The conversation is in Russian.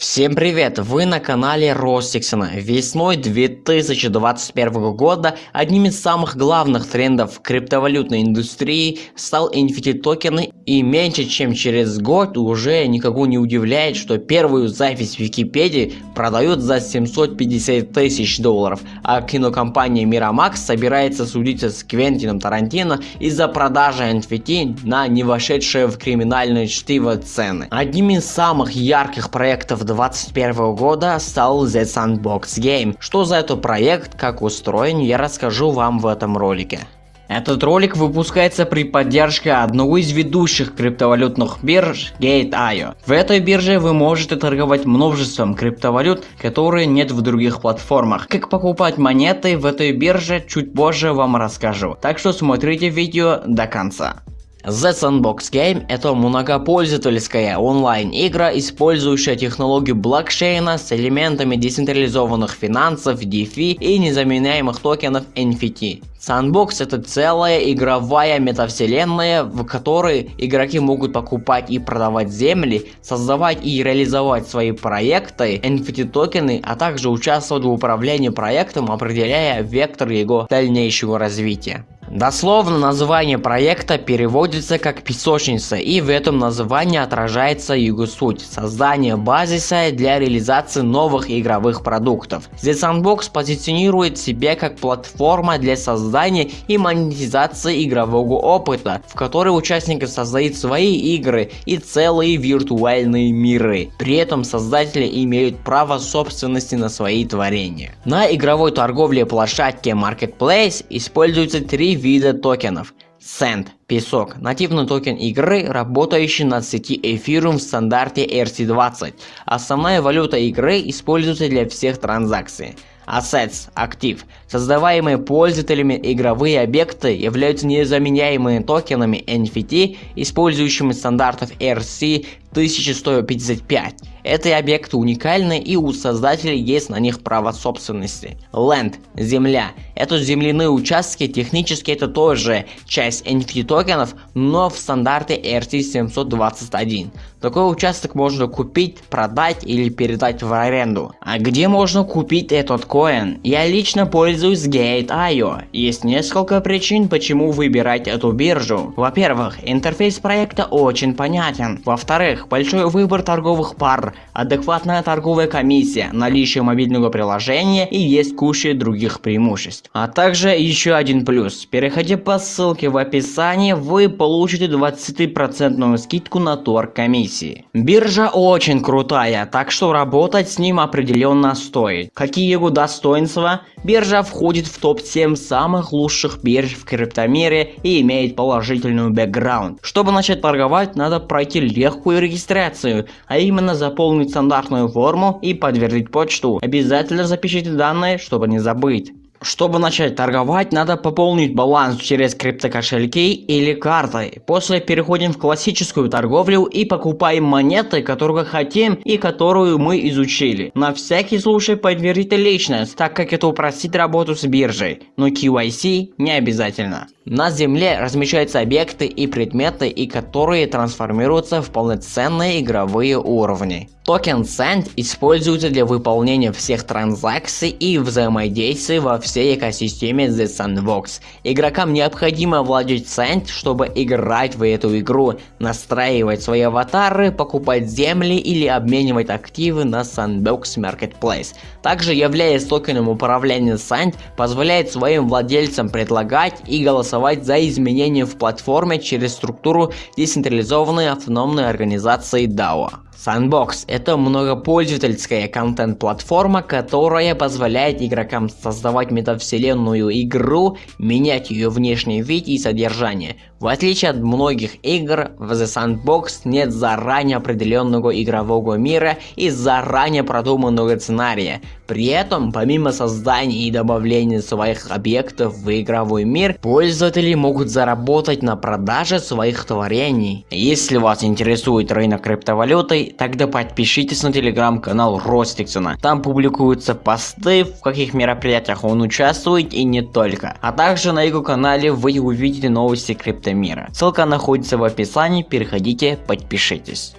Всем привет! Вы на канале Ростиксона. Весной 2021 года одним из самых главных трендов криптовалютной индустрии стал NFT токены и меньше чем через год уже никого не удивляет, что первую запись в Википедии продают за 750 тысяч долларов, а кинокомпания Miramax собирается судиться с Квентином Тарантино из-за продажи NFT на не вошедшие в криминальное чтиво цены. Одним из самых ярких проектов 2021 года стал The Sandbox Game. Что за этот проект, как устроен, я расскажу вам в этом ролике. Этот ролик выпускается при поддержке одного из ведущих криптовалютных бирж Gate.io. В этой бирже вы можете торговать множеством криптовалют, которые нет в других платформах. Как покупать монеты в этой бирже чуть позже вам расскажу. Так что смотрите видео до конца. The Sandbox Game – это многопользовательская онлайн-игра, использующая технологию блокчейна с элементами децентрализованных финансов, DeFi и незаменяемых токенов NFT. Sandbox – это целая игровая метавселенная, в которой игроки могут покупать и продавать земли, создавать и реализовать свои проекты, NFT токены, а также участвовать в управлении проектом, определяя вектор его дальнейшего развития. Дословно название проекта переводится как песочница и в этом названии отражается его суть – создание базиса для реализации новых игровых продуктов. The Sandbox позиционирует себя как платформа для создания и монетизации игрового опыта, в которой участники создают свои игры и целые виртуальные миры. При этом создатели имеют право собственности на свои творения. На игровой торговле площадке Marketplace используются три вида токенов. Sand – песок, нативный токен игры, работающий на сети Ethereum в стандарте ERC20. Основная валюта игры используется для всех транзакций. Assets – актив. Создаваемые пользователями игровые объекты являются незаменяемыми токенами NFT, использующими стандарт ERC 1155. Эти объекты уникальны и у создателей есть на них право собственности. Land – земля. Это земляные участки, технически это тоже часть NFT токенов, но в стандарте ERC721. Такой участок можно купить, продать или передать в аренду. А где можно купить этот коин? Я лично пользуюсь Gate.io. Есть несколько причин, почему выбирать эту биржу. Во-первых, интерфейс проекта очень понятен. Во-вторых, большой выбор торговых пар адекватная торговая комиссия, наличие мобильного приложения и есть куча других преимуществ. А также еще один плюс. Переходя по ссылке в описании, вы получите 20% скидку на торг комиссии. Биржа очень крутая, так что работать с ним определенно стоит. Какие его достоинства? Биржа входит в топ-7 самых лучших бирж в криптомире и имеет положительный бэкграунд. Чтобы начать торговать, надо пройти легкую регистрацию, а именно заполнить стандартную форму и подтвердить почту. Обязательно запишите данные, чтобы не забыть. Чтобы начать торговать, надо пополнить баланс через криптокошельки или картой. После переходим в классическую торговлю и покупаем монеты, которые хотим и которую мы изучили. На всякий случай подтвердите личность, так как это упростит работу с биржей, но KYC не обязательно. На Земле размещаются объекты и предметы, и которые трансформируются в полноценные игровые уровни. Токен Sand используется для выполнения всех транзакций и взаимодействий во всей экосистеме The Sandbox. Игрокам необходимо владеть Sand, чтобы играть в эту игру, настраивать свои аватары, покупать земли или обменивать активы на Sandbox Marketplace. Также являясь токеном управления Sand, позволяет своим владельцам предлагать и голосовать за изменения в платформе через структуру децентрализованной автономной организации DAO. Sandbox – это многопользовательская контент-платформа, которая позволяет игрокам создавать метавселенную игру, менять ее внешний вид и содержание. В отличие от многих игр, в The Sandbox нет заранее определенного игрового мира и заранее продуманного сценария. При этом, помимо создания и добавления своих объектов в игровой мир, пользователи могут заработать на продаже своих творений. Если вас интересует рынок криптовалюты, тогда подпишитесь на телеграм-канал Ростиксона. Там публикуются посты, в каких мероприятиях он участвует и не только. А также на его канале вы увидите новости криптовалюты мира. Ссылка находится в описании, переходите, подпишитесь.